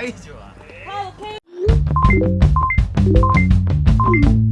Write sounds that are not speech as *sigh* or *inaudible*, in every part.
大丈夫。はい、OK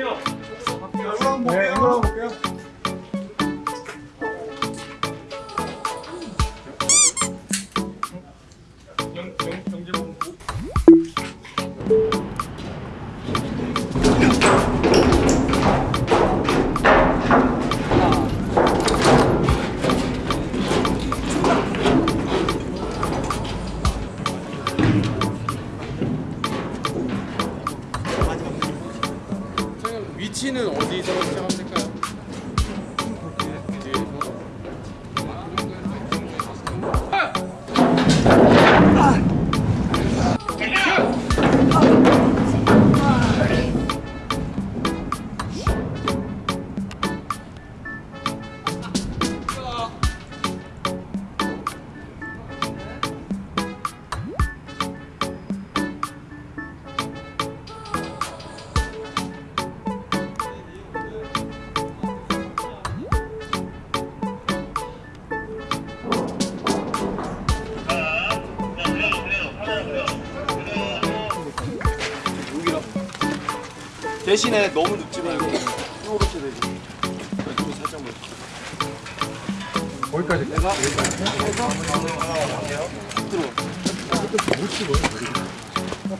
좋아. 네, 한번 볼게요. 위치는 어디서 시작하면 될까 대신에 너무 눕지 말고 이렇게 되지. 이쪽으로 살짝만. 거기까지. 내가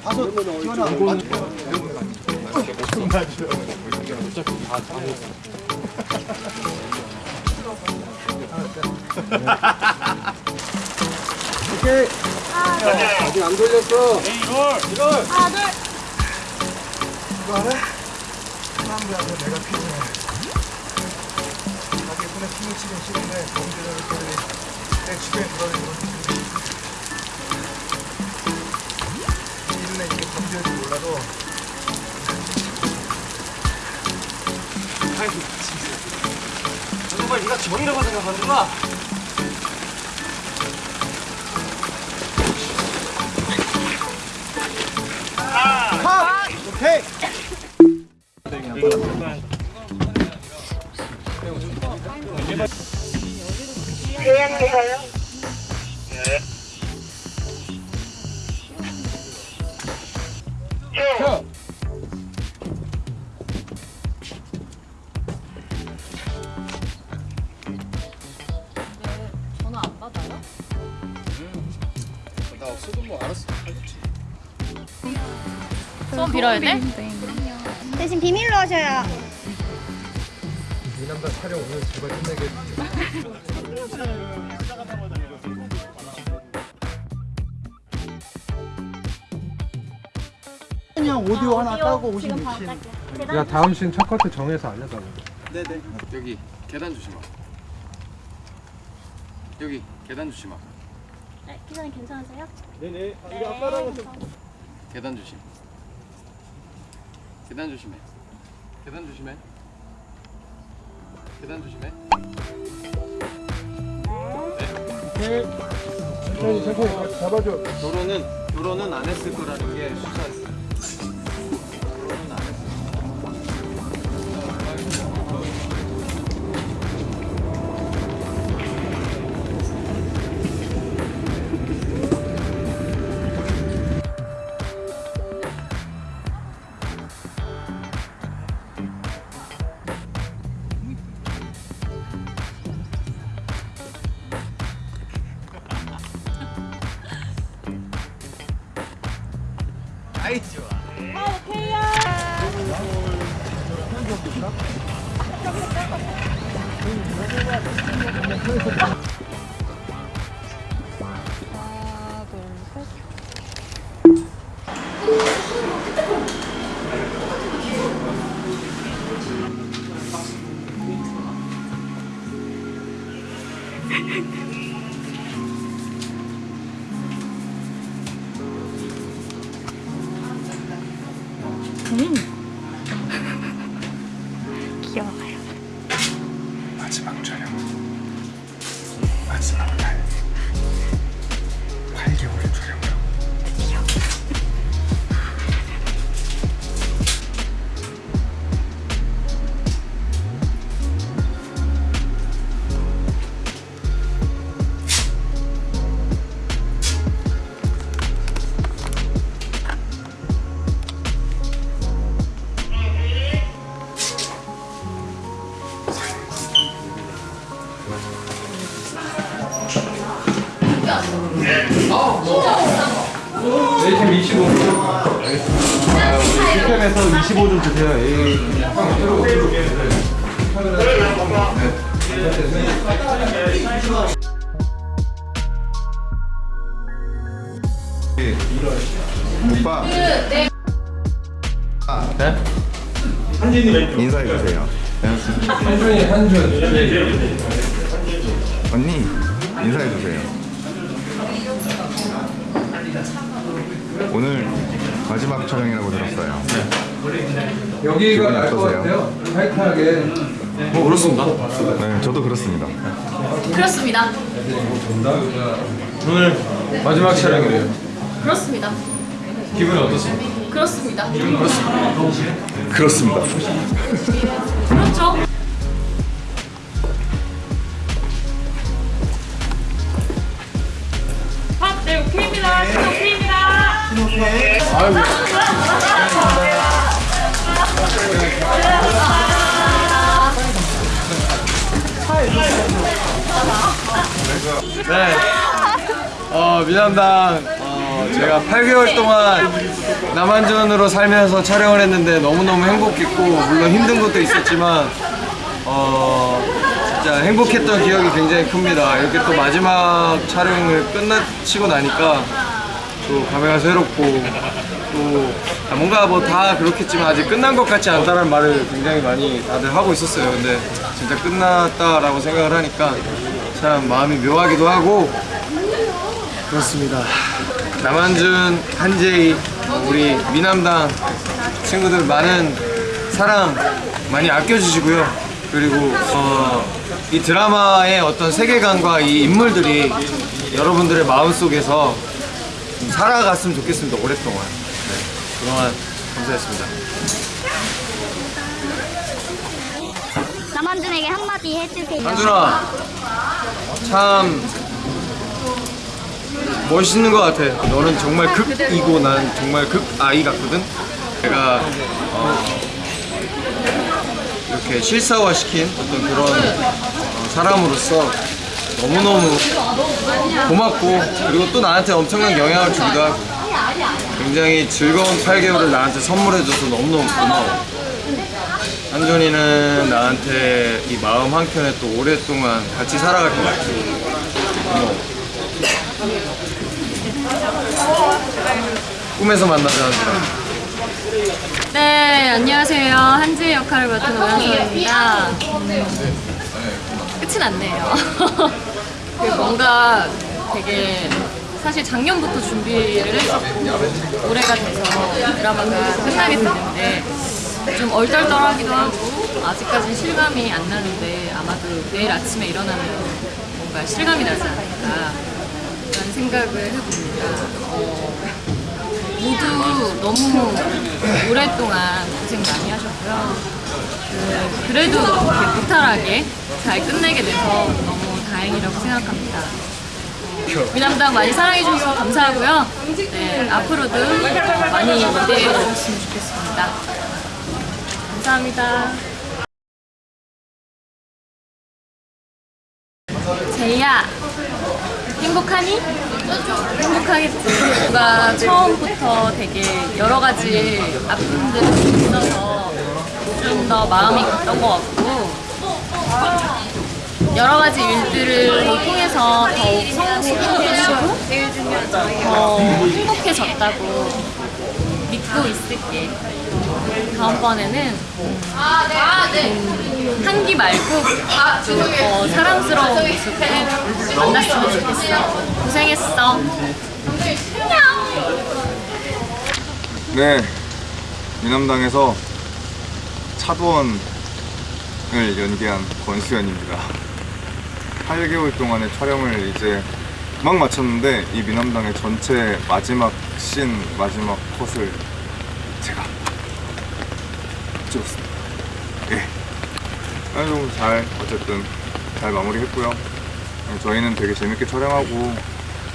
봐서 기원아. 오케이. 아직 안 돌렸어. 이거 알아? 사람들한테 내가 필요해. 자기 손에 힘을 치긴 싫은데 범죄자를 때문에 내 주변에 돌아다니는 건이 눈에 이게 범죄인지 몰라도 아이고 진짜. 정말 네가 정이라고 생각하는구나. 오케이. 대양리가요? 네. 전화 안 받아요? 나 없어도 뭐 알았어. 소원 빌어야 돼? 대신 비밀로 하셔야. 이 남자 촬영 오늘 제발 끝내게. 그냥 오디오 하나 따고 56신. 야 다음 신 첫 커트 정해서 알려달라. 네네. 여기 계단 조심하. 여기 계단 조심하. 네, 기사님 괜찮으세요? 네네. 아빠랑은 좀. 계단 조심. 계단 조심해. 계단 조심해. 계단 조심해. 오케이. 천천히 천천히 잡아줘. 결혼은 결혼은 안 했을 거라는 게 수사했어. 아이 좋아. 귀여워요. 네, 지금 25. 알겠습니다. 우리 슈템에서 25좀 주세요. 에이. 오빠. 네? 인사해 주세요. 한준이 한준. 언니 인사해 주세요. 오늘 마지막 촬영이라고 들었어요. 여기가 기분이 날것 어떠세요? 같아요. 타이트하게. 뭐 그렇습니다. 네, 저도 그렇습니다. 그렇습니다. 오늘 마지막 촬영이래요. 그렇습니다. 기분이 어떠십니까? 그렇습니다. 그렇습니다. 그렇죠. 오케이입니다. 네. 어, 미남당 어, 제가 8개월 동안 남한전으로 살면서 촬영을 했는데 너무너무 행복했고 물론 힘든 것도 있었지만 어, 진짜 행복했던 기억이 굉장히 큽니다. 이렇게 또 마지막 촬영을 끝마치고 나니까 또 감회가 새롭고 또 아, 뭔가 뭐 다 그렇겠지만 아직 끝난 것 같지 않다는 말을 굉장히 많이 다들 하고 있었어요. 근데 진짜 끝났다라고 생각을 하니까 참 마음이 묘하기도 하고 그렇습니다. 남한준, 한재희, 우리 미남당 친구들 많은 사랑 많이 아껴주시고요. 그리고 어, 이 드라마의 어떤 세계관과 이 인물들이 여러분들의 마음속에서 좀 살아갔으면 좋겠습니다. 오랫동안. 네, 그동안 감사했습니다. 남한준에게 한마디 해주세요. 한준아, 참 멋있는 것 같아. 너는 정말 극이고 난 정말 극아이 같거든. 내가 어, 이렇게 실사화시킨 어떤 그런 어, 사람으로서 너무너무 고맙고 그리고 또 나한테 엄청난 영향을 주기도 하고 굉장히 즐거운 8개월을 나한테 선물해줘서 너무너무 고마워. 한준이는 나한테 이 마음 한켠에 또 오랫동안 같이 살아갈 것 같아. 고마워. 꿈에서 만나자 한준아. 네, 안녕하세요. 한지 역할을 맡은 오연서입니다. 났네요. *laughs* 그 뭔가 되게 사실 작년부터 준비를 했었고 올해가 돼서 드라마가 끝나게 됐는데 좀 얼떨떨하기도 하고 아직까지는 실감이 안 나는데 아마도 내일 아침에 일어나면 뭔가 실감이 나지 않을까 라는 생각을 해봅니다. 어, 모두 너무 오랫동안 고생 많이 하셨고요. 그, 그래도 무탈하게 잘 끝내게 돼서 너무 다행이라고 생각합니다. 어, 미남당 많이 사랑해주셔서 감사하고요. 네, 앞으로도 많이 기대해 주셨으면 좋겠습니다. 감사합니다. 제이야, 행복하니? 행복하겠지. 뭔가 처음부터 되게 여러 가지 아픔들이 있어서 좀 더 마음이 갔던 것 같고 여러 가지 일들을 통해서 더욱 성숙해지고 더 행복해졌다고 믿고 있을게. 다음번에는 음, 한기 말고 좀더 사랑스러운 모습으로 만났으면 좋겠어. 고생했어. 네, 미남당에서 차도원 을 연기한 권수현입니다. 8개월 동안의 촬영을 이제 막 마쳤는데 이 미남당의 전체 마지막 씬, 마지막 컷을 제가 찍었습니다. 예. 아주 잘 어쨌든 잘 마무리했고요. 네, 저희는 되게 재밌게 촬영하고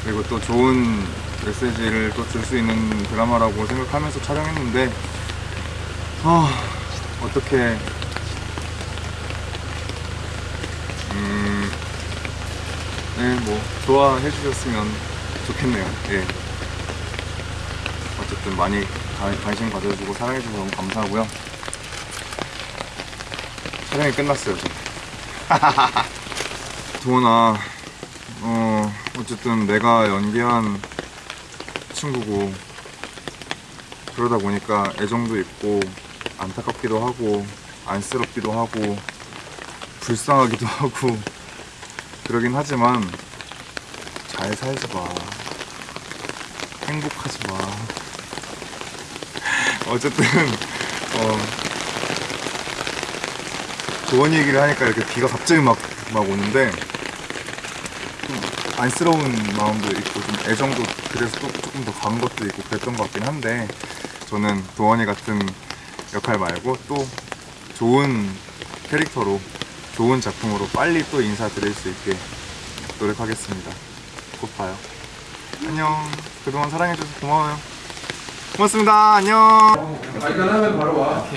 그리고 또 좋은 메시지를 또 줄 수 있는 드라마라고 생각하면서 촬영했는데 아 어떻게 음, 음 네 뭐 좋아해 주셨으면 좋겠네요. 예. 어쨌든 많이 관- 관심 가져주고 사랑해 주셔서 너무 감사하고요. 촬영이 끝났어요. 저. *laughs* 도원아, 어 어쨌든 내가 연기한 친구고 그러다 보니까 애정도 있고 안타깝기도 하고 안쓰럽기도 하고 불쌍하기도 *laughs* 하고 그러긴 하지만 잘 살지 마. 행복하지 마. *laughs* 어쨌든 어 좋은 얘기를 하니까 이렇게 비가 갑자기 막, 막 오는데 좀 안쓰러운 마음도 있고 좀 애정도 그래서 또 조금 더간 것도 있고 그랬던 것 같긴 한데 저는 도원이 같은 역할 말고 또 좋은 캐릭터로 좋은 작품으로 빨리 또 인사드릴 수 있게 노력하겠습니다. 곧 봐요. 안녕. 그동안 사랑해줘서 고마워요. 고맙습니다. 안녕. 발견하면 바로 와.